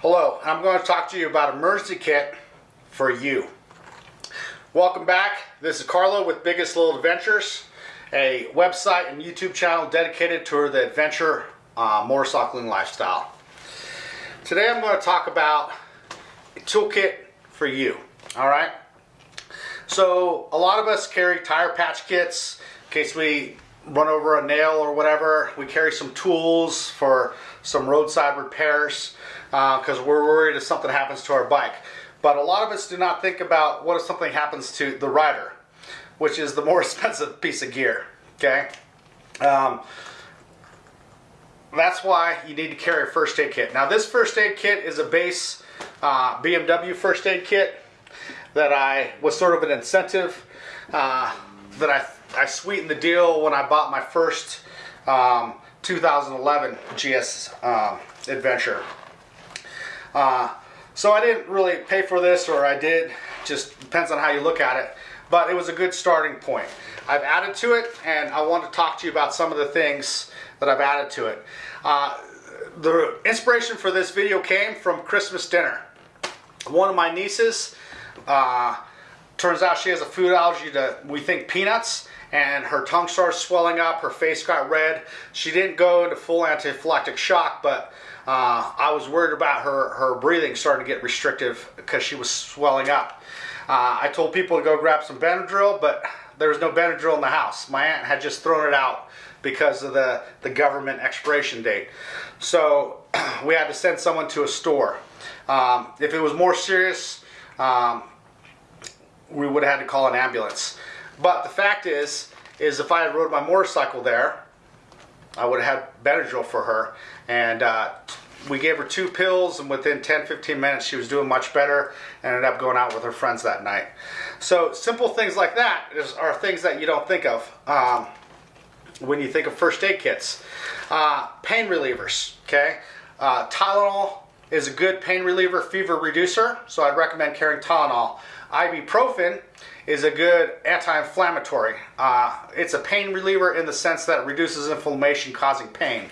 Hello, I'm going to talk to you about emergency kit for you. Welcome back. This is Carlo with Biggest Little Adventures, a website and YouTube channel dedicated to the adventure uh, motorcycling lifestyle. Today I'm going to talk about a toolkit for you. All right. So a lot of us carry tire patch kits in case we run over a nail or whatever. We carry some tools for some roadside repairs because uh, we're worried if something happens to our bike. But a lot of us do not think about what if something happens to the rider, which is the more expensive piece of gear. Okay. Um, that's why you need to carry a first aid kit. Now this first aid kit is a base uh, BMW first aid kit that I was sort of an incentive uh, that I, I sweetened the deal when I bought my first um, 2011 GS um, Adventure. Uh, so I didn't really pay for this or I did, just depends on how you look at it. But it was a good starting point. I've added to it and I want to talk to you about some of the things that I've added to it. Uh, the inspiration for this video came from Christmas dinner. One of my nieces, uh, turns out she has a food allergy to, we think, peanuts and her tongue started swelling up, her face got red. She didn't go into full anaphylactic shock, but uh, I was worried about her, her breathing starting to get restrictive because she was swelling up. Uh, I told people to go grab some Benadryl, but there was no Benadryl in the house. My aunt had just thrown it out because of the, the government expiration date. So we had to send someone to a store. Um, if it was more serious, um, we would have had to call an ambulance. But the fact is, is if I had rode my motorcycle there, I would have had Benadryl for her. And uh, we gave her two pills, and within 10 15 minutes, she was doing much better and ended up going out with her friends that night. So, simple things like that is, are things that you don't think of um, when you think of first aid kits. Uh, pain relievers, okay? Uh, Tylenol is a good pain reliever, fever reducer, so I'd recommend carrying Tylenol. Ibuprofen is a good anti-inflammatory. Uh, it's a pain reliever in the sense that it reduces inflammation causing pain.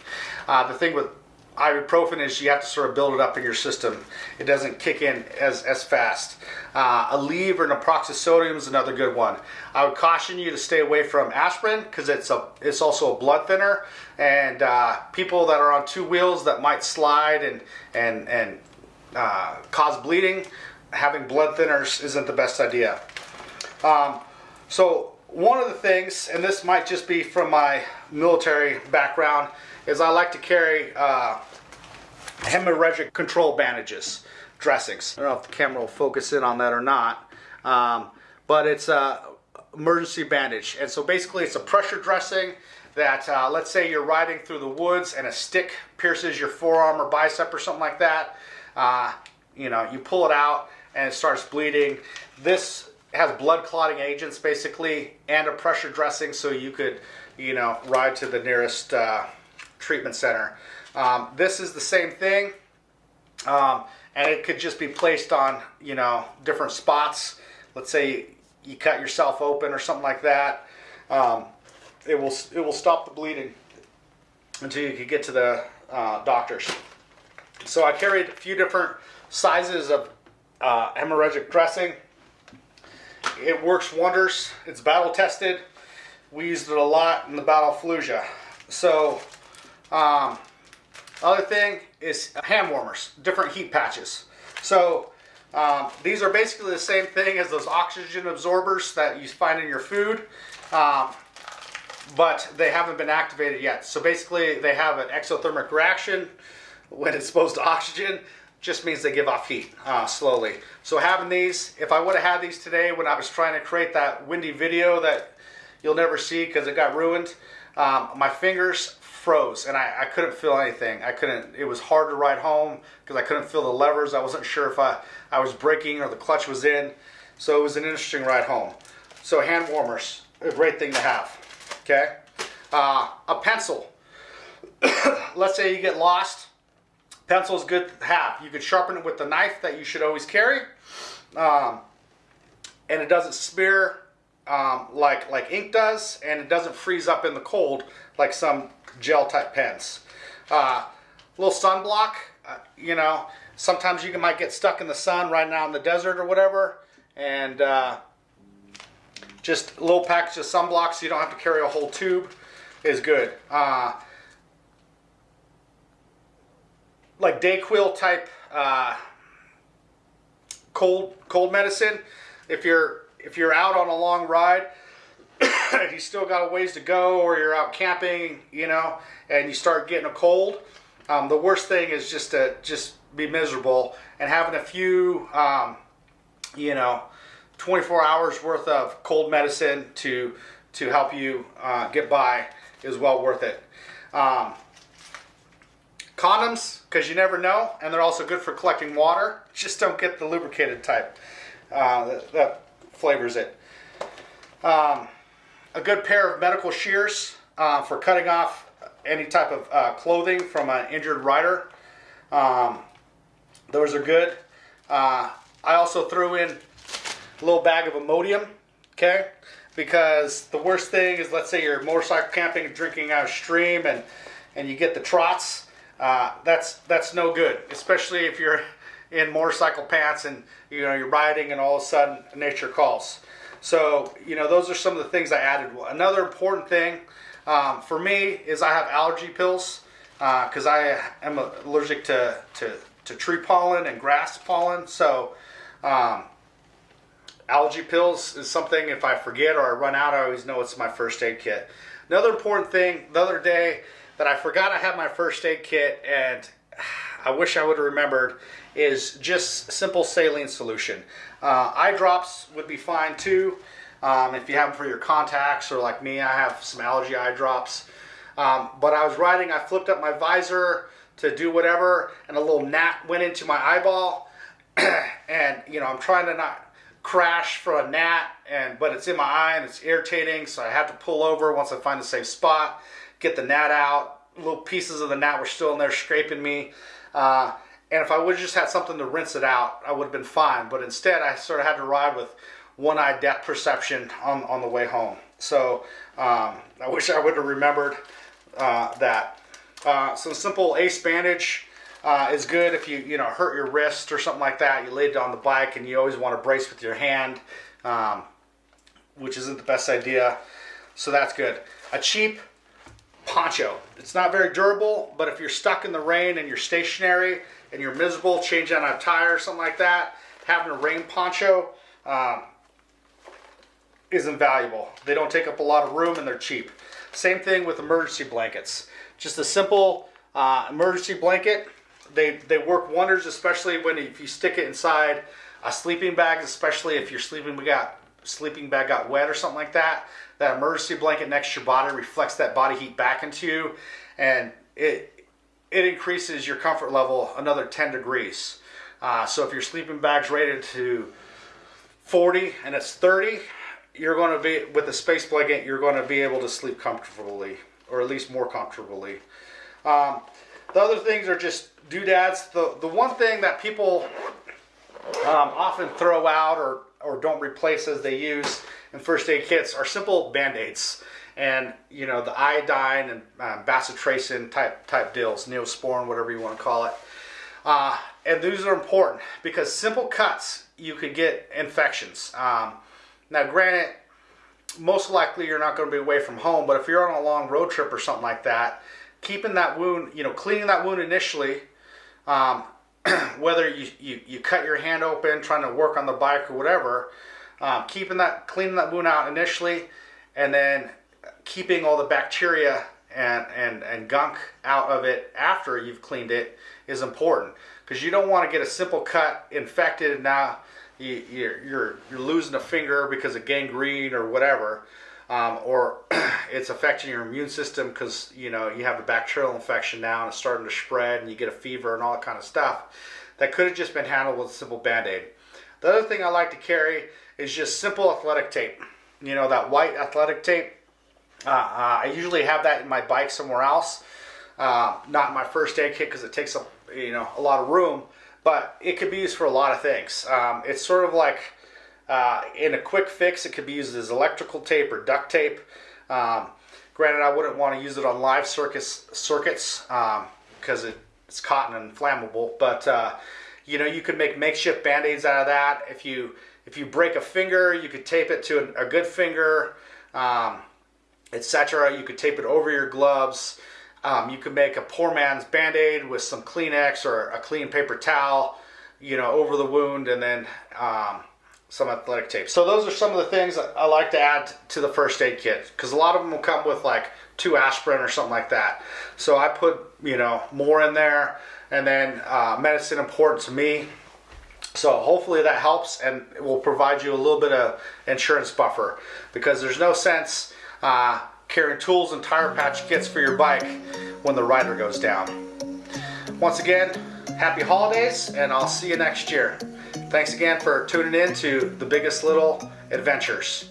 Uh, the thing with ibuprofen is you have to sort of build it up in your system. It doesn't kick in as, as fast. Uh, Aleve or naproxen sodium is another good one. I would caution you to stay away from aspirin because it's a it's also a blood thinner and uh, people that are on two wheels that might slide and and and uh, cause bleeding having blood thinners isn't the best idea. Um, so one of the things, and this might just be from my military background, is I like to carry uh, hemorrhagic control bandages, dressings. I don't know if the camera will focus in on that or not, um, but it's a emergency bandage. And so basically it's a pressure dressing that, uh, let's say you're riding through the woods and a stick pierces your forearm or bicep or something like that. Uh, you know, you pull it out and it starts bleeding. This has blood clotting agents basically and a pressure dressing so you could you know ride to the nearest uh, treatment center. Um, this is the same thing um, and it could just be placed on you know different spots. Let's say you cut yourself open or something like that um, it will it will stop the bleeding until you can get to the uh, doctors. So I carried a few different sizes of uh, hemorrhagic dressing it works wonders. It's battle tested. We used it a lot in the Battle of Fallujah. So, um, other thing is hand warmers, different heat patches. So, um, these are basically the same thing as those oxygen absorbers that you find in your food, um, but they haven't been activated yet. So basically, they have an exothermic reaction when it's exposed to oxygen just means they give off heat uh, slowly. So having these, if I would have had these today when I was trying to create that windy video that you'll never see because it got ruined, um, my fingers froze and I, I, couldn't feel anything. I couldn't, it was hard to ride home because I couldn't feel the levers. I wasn't sure if I, I was braking or the clutch was in. So it was an interesting ride home. So hand warmers, a great thing to have, okay? Uh, a pencil. Let's say you get lost Pencil is good to have. You could sharpen it with the knife that you should always carry. Um, and it doesn't smear um, like, like ink does, and it doesn't freeze up in the cold like some gel type pens. Uh, little sunblock uh, you know, sometimes you might get stuck in the sun right now in the desert or whatever, and uh, just a little package of sunblock so you don't have to carry a whole tube is good. Uh, like Dayquil type uh, cold cold medicine. If you're if you're out on a long ride, if you still got a ways to go, or you're out camping, you know, and you start getting a cold. Um, the worst thing is just to just be miserable and having a few, um, you know, 24 hours worth of cold medicine to to help you uh, get by is well worth it. Um, condoms, because you never know, and they're also good for collecting water. Just don't get the lubricated type. Uh, that, that, flavors it. Um, a good pair of medical shears uh, for cutting off any type of uh, clothing from an injured rider. Um, those are good. Uh, I also threw in a little bag of Imodium, okay? Because the worst thing is, let's say you're motorcycle camping and drinking out of stream and, and you get the trots. Uh, that's that's no good, especially if you're in motorcycle pants and you know you're riding and all of a sudden nature calls. So you know those are some of the things I added. Another important thing um, for me is I have allergy pills because uh, I am allergic to, to, to tree pollen and grass pollen. So um, allergy pills is something if I forget or I run out, I always know it's my first aid kit. Another important thing the other day that I forgot I had my first aid kit and I wish I would have remembered is just simple saline solution. Uh, eye drops would be fine too. Um, if you have them for your contacts or like me, I have some allergy eye drops. Um, but I was riding, I flipped up my visor to do whatever and a little gnat went into my eyeball and you know, I'm trying to not crash for a gnat and but it's in my eye and it's irritating so I have to pull over once I find a safe spot get the gnat out. Little pieces of the gnat were still in there scraping me. Uh, and if I would have just had something to rinse it out, I would have been fine. But instead, I sort of had to ride with one eye depth perception on, on the way home. So um, I wish I would have remembered uh, that. Uh, some simple ace bandage uh, is good if you you know hurt your wrist or something like that. You laid it on the bike and you always want to brace with your hand, um, which isn't the best idea. So that's good. A cheap poncho. It's not very durable, but if you're stuck in the rain and you're stationary and you're miserable, change out a tire or something like that, having a rain poncho um, is invaluable. They don't take up a lot of room and they're cheap. Same thing with emergency blankets. Just a simple uh, emergency blanket. They, they work wonders, especially when if you stick it inside a sleeping bag, especially if your sleeping got sleeping bag got wet or something like that, that emergency blanket next to your body reflects that body heat back into you, and it it increases your comfort level another 10 degrees. Uh, so if your sleeping bag's rated to 40 and it's 30, you're going to be with the space blanket. You're going to be able to sleep comfortably, or at least more comfortably. Um, the other things are just doodads. The the one thing that people um, often throw out or or don't replace as they use in first aid kits are simple band-aids. And you know the iodine and uh, bacitracin type type deals neosporin whatever you want to call it. Uh, and these are important because simple cuts you could get infections. Um, now granted most likely you're not going to be away from home but if you're on a long road trip or something like that keeping that wound you know cleaning that wound initially um, whether you, you, you cut your hand open trying to work on the bike or whatever, um, keeping that, cleaning that wound out initially, and then keeping all the bacteria and, and, and gunk out of it after you've cleaned it is important. Because you don't want to get a simple cut infected and now you, you're, you're, you're losing a finger because of gangrene or whatever um, or it's affecting your immune system because you know you have a bacterial infection now and it's starting to spread and you get a fever and all that kind of stuff that could have just been handled with a simple band-aid. The other thing i like to carry is just simple athletic tape you know that white athletic tape. Uh, uh, i usually have that in my bike somewhere else uh, not my first aid kit because it takes up you know a lot of room but it could be used for a lot of things. Um, it's sort of like uh, in a quick fix, it could be used as electrical tape or duct tape. Um, granted, I wouldn't want to use it on live circus, circuits because um, it it's cotton and flammable. But uh, you know, you could make makeshift band-aids out of that. If you if you break a finger, you could tape it to a, a good finger, um, etc. You could tape it over your gloves. Um, you could make a poor man's band-aid with some Kleenex or a clean paper towel, you know, over the wound, and then um, some athletic tape. So those are some of the things I like to add to the first aid kit because a lot of them will come with like two aspirin or something like that. So I put you know more in there, and then uh, medicine important to me. So hopefully that helps and it will provide you a little bit of insurance buffer because there's no sense uh, carrying tools and tire patch kits for your bike when the rider goes down. Once again, happy holidays and I'll see you next year. Thanks again for tuning in to The Biggest Little Adventures.